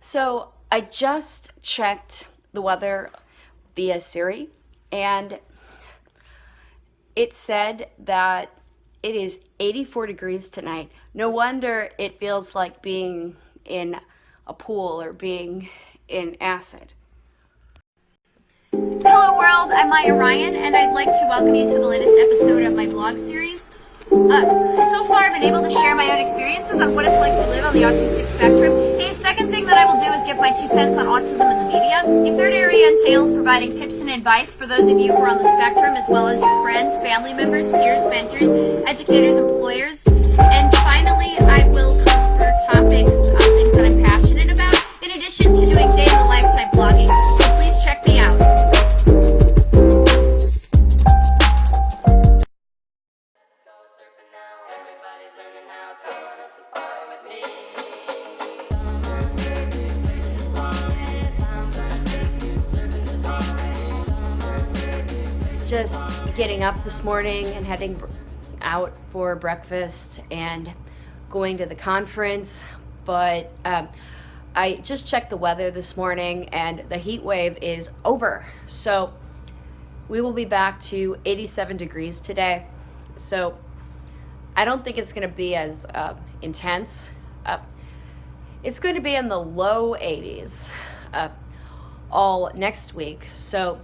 So I just checked the weather via Siri and it said that it is 84 degrees tonight. No wonder it feels like being in a pool or being in acid. Hello world, I'm Maya Ryan and I'd like to welcome you to the latest episode of my blog series. Uh, so far I've been able to share my own experiences on what it's like to live on the autistic spectrum. Second thing that I will do is give my two cents on autism in the media. A third area entails providing tips and advice for those of you who are on the spectrum as well as your friends, family members, peers, mentors, educators, employers. And finally, I will cover topics, uh, things that I'm passionate about, in addition to doing day in the life type blogging. So please check me out. Just getting up this morning and heading out for breakfast and going to the conference. But um, I just checked the weather this morning and the heat wave is over. So we will be back to 87 degrees today. So I don't think it's going to be as uh, intense. Uh, it's going to be in the low 80s uh, all next week. So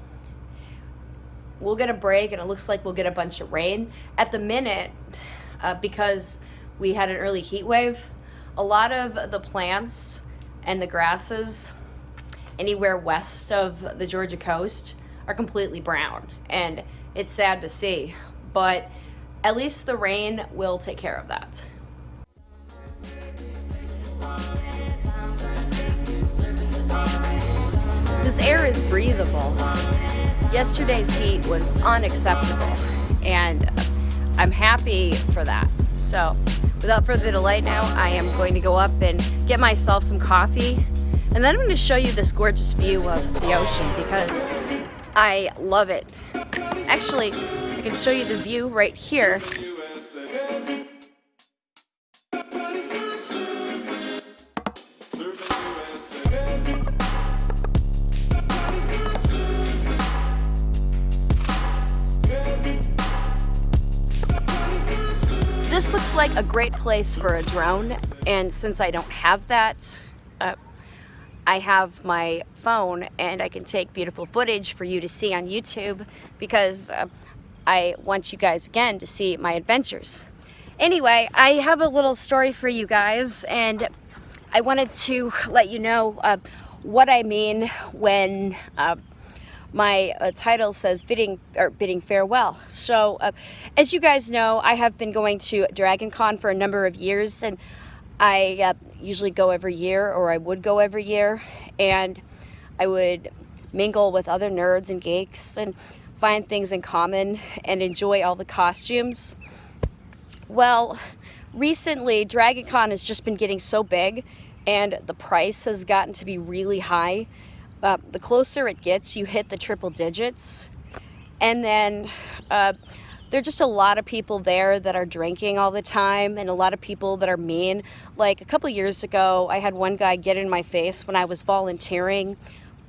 we'll get a break and it looks like we'll get a bunch of rain. At the minute, uh, because we had an early heat wave, a lot of the plants and the grasses anywhere west of the Georgia coast are completely brown. And it's sad to see, but at least the rain will take care of that. This air is breathable. Yesterday's heat was unacceptable, and I'm happy for that. So, without further delay now, I am going to go up and get myself some coffee, and then I'm going to show you this gorgeous view of the ocean because I love it. Actually, I can show you the view right here. This looks like a great place for a drone, and since I don't have that, uh, I have my phone and I can take beautiful footage for you to see on YouTube because uh, I want you guys again to see my adventures. Anyway, I have a little story for you guys and I wanted to let you know uh, what I mean when uh, my uh, title says bidding or bidding farewell. So, uh, as you guys know, I have been going to Dragon Con for a number of years, and I uh, usually go every year, or I would go every year, and I would mingle with other nerds and geeks and find things in common and enjoy all the costumes. Well, recently, Dragon Con has just been getting so big, and the price has gotten to be really high uh, the closer it gets, you hit the triple digits. And then uh, there are just a lot of people there that are drinking all the time and a lot of people that are mean. Like a couple years ago, I had one guy get in my face when I was volunteering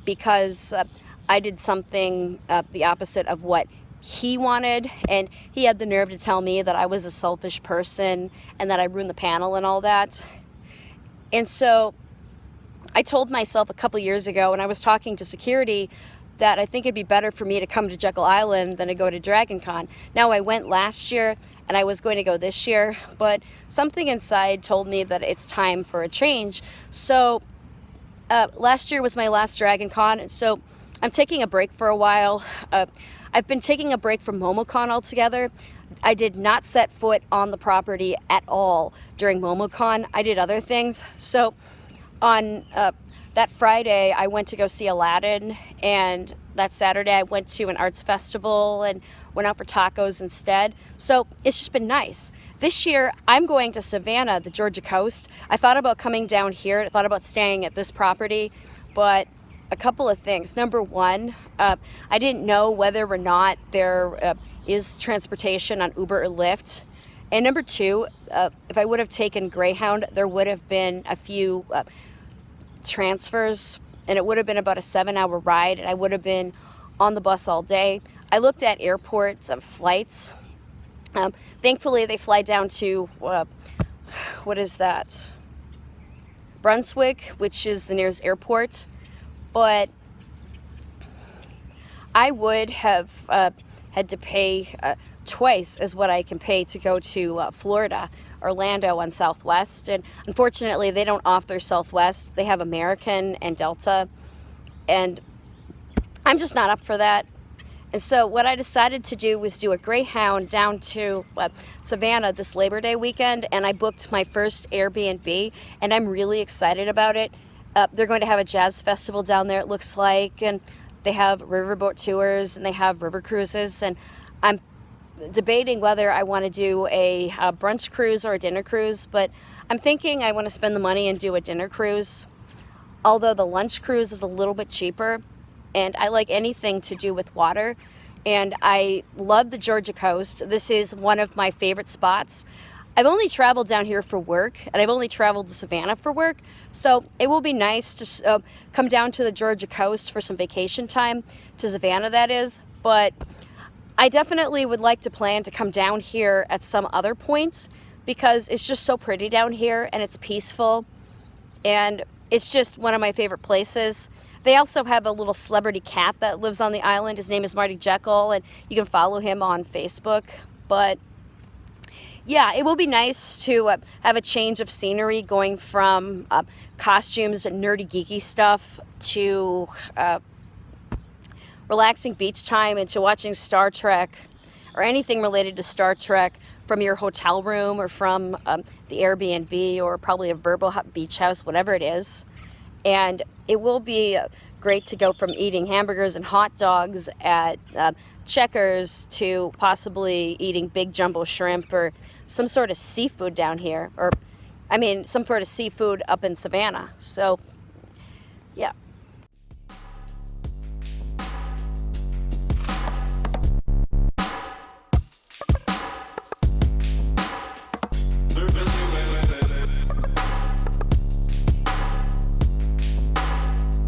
because uh, I did something uh, the opposite of what he wanted and he had the nerve to tell me that I was a selfish person and that I ruined the panel and all that. And so I told myself a couple years ago when I was talking to security that I think it'd be better for me to come to Jekyll Island than to go to Dragon Con. Now I went last year and I was going to go this year, but something inside told me that it's time for a change. So uh, last year was my last Dragon Con, so I'm taking a break for a while. Uh, I've been taking a break from MomoCon altogether. I did not set foot on the property at all during MomoCon. I did other things. So on uh, that Friday, I went to go see Aladdin, and that Saturday, I went to an arts festival and went out for tacos instead. So it's just been nice. This year, I'm going to Savannah, the Georgia coast. I thought about coming down here, I thought about staying at this property, but a couple of things. Number one, uh, I didn't know whether or not there uh, is transportation on Uber or Lyft. And number two, uh, if I would have taken Greyhound, there would have been a few uh, transfers and it would have been about a seven hour ride and I would have been on the bus all day. I looked at airports and flights. Um, thankfully, they fly down to, uh, what is that? Brunswick, which is the nearest airport. But I would have uh, had to pay uh, twice as what I can pay to go to uh, Florida, Orlando on Southwest. And unfortunately, they don't offer Southwest. They have American and Delta. And I'm just not up for that. And so what I decided to do was do a Greyhound down to uh, Savannah this Labor Day weekend, and I booked my first Airbnb, and I'm really excited about it. Uh, they're going to have a jazz festival down there, it looks like, and they have riverboat tours and they have river cruises, and I'm debating whether I want to do a, a brunch cruise or a dinner cruise, but I'm thinking I want to spend the money and do a dinner cruise. Although the lunch cruise is a little bit cheaper, and I like anything to do with water. And I love the Georgia coast. This is one of my favorite spots. I've only traveled down here for work, and I've only traveled to Savannah for work, so it will be nice to uh, come down to the Georgia coast for some vacation time, to Savannah that is, but I definitely would like to plan to come down here at some other point because it's just so pretty down here and it's peaceful and it's just one of my favorite places. They also have a little celebrity cat that lives on the island. His name is Marty Jekyll, and you can follow him on Facebook. But yeah, it will be nice to uh, have a change of scenery going from uh, costumes and nerdy geeky stuff to uh, relaxing beach time and to watching Star Trek or anything related to Star Trek from your hotel room or from um, the Airbnb or probably a Vrbo beach house, whatever it is. And it will be great to go from eating hamburgers and hot dogs at uh, Checkers to possibly eating big jumbo shrimp or some sort of seafood down here. Or, I mean, some sort of seafood up in Savannah. So, yeah.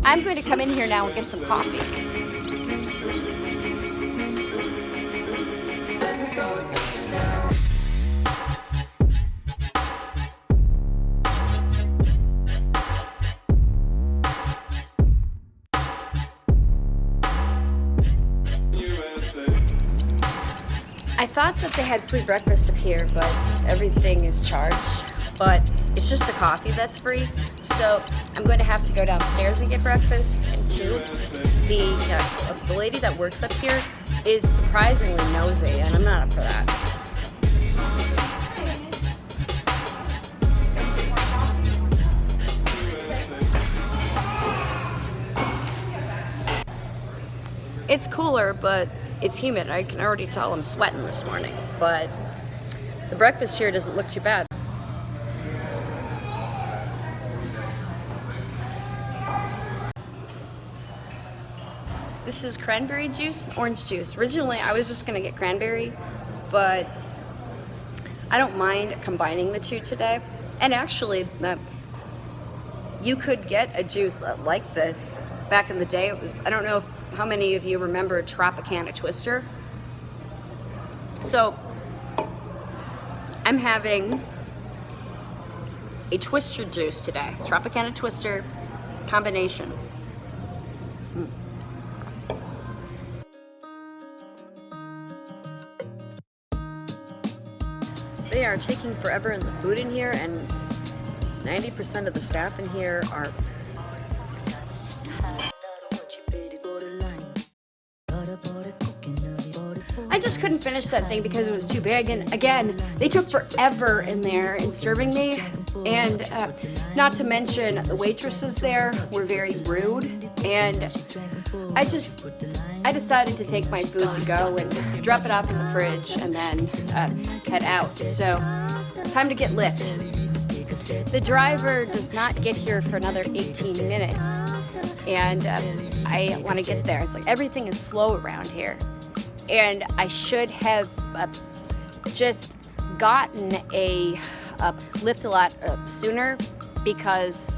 I'm going to come in here now and get some coffee. I thought that they had free breakfast up here, but everything is charged. But it's just the coffee that's free. So I'm going to have to go downstairs and get breakfast. And two, the, uh, the lady that works up here is surprisingly nosy, and I'm not up for that. It's cooler, but it's humid. I can already tell I'm sweating this morning, but the breakfast here doesn't look too bad. This is cranberry juice, orange juice. Originally, I was just gonna get cranberry, but I don't mind combining the two today. And actually, the, you could get a juice like this. Back in the day, it was, I don't know if, how many of you remember Tropicana Twister. So, I'm having a Twister juice today. Tropicana Twister combination. Are taking forever in the food in here and 90% of the staff in here are I just couldn't finish that thing because it was too big and again they took forever in there in serving me and uh, not to mention the waitresses there were very rude and I just I decided to take my food to go and drop it off in the fridge and then uh, head out. So, time to get Lyft. The driver does not get here for another 18 minutes, and uh, I want to get there. It's like everything is slow around here, and I should have uh, just gotten a lift a lot uh, sooner because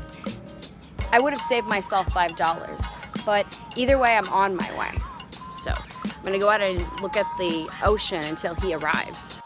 I would have saved myself $5. But either way, I'm on my way. I'm gonna go out and look at the ocean until he arrives.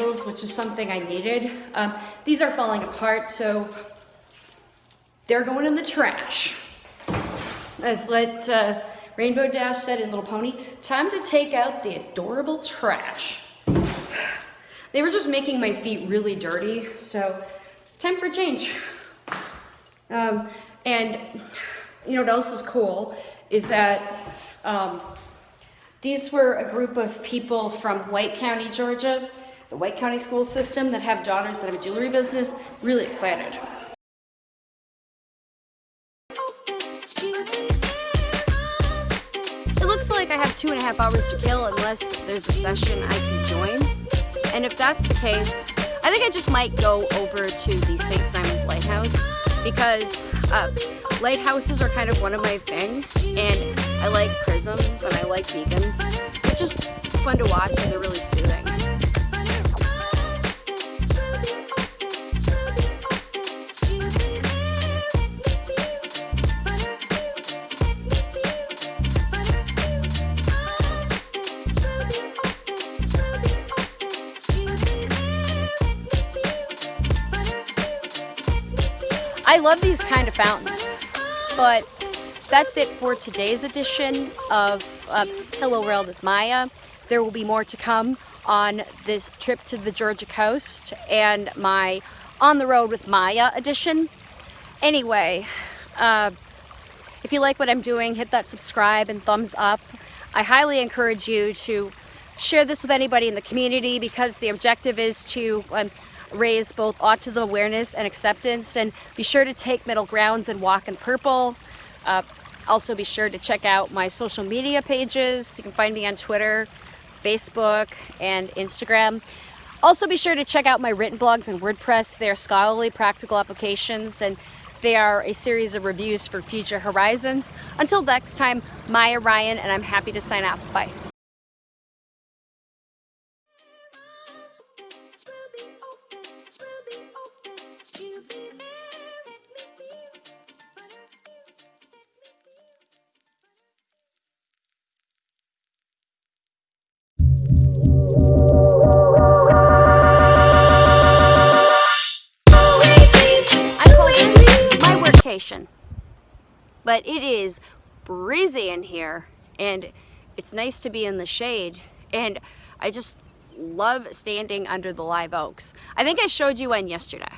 Which is something I needed. Um, these are falling apart, so they're going in the trash. As what uh, Rainbow Dash said in Little Pony, time to take out the adorable trash. They were just making my feet really dirty, so time for change. Um, and you know what else is cool is that um, these were a group of people from White County, Georgia, the White County school system that have daughters that have a jewelry business. Really excited. It looks like I have two and a half hours to kill unless there's a session I can join. And if that's the case, I think I just might go over to the St. Simon's Lighthouse because uh, lighthouses are kind of one of my thing and I like prisms and I like beacons. They're just fun to watch and they're really soothing. I love these kind of fountains, but that's it for today's edition of uh, Hello World with Maya. There will be more to come on this trip to the Georgia coast and my On the Road with Maya edition. Anyway, uh, if you like what I'm doing, hit that subscribe and thumbs up. I highly encourage you to share this with anybody in the community because the objective is to um, raise both autism awareness and acceptance and be sure to take middle grounds and walk in purple. Uh, also be sure to check out my social media pages. You can find me on Twitter, Facebook, and Instagram. Also be sure to check out my written blogs and WordPress. They are scholarly practical applications and they are a series of reviews for future horizons. Until next time, Maya Ryan and I'm happy to sign off. Bye. But it is breezy in here and it's nice to be in the shade and I just love standing under the live oaks. I think I showed you one yesterday.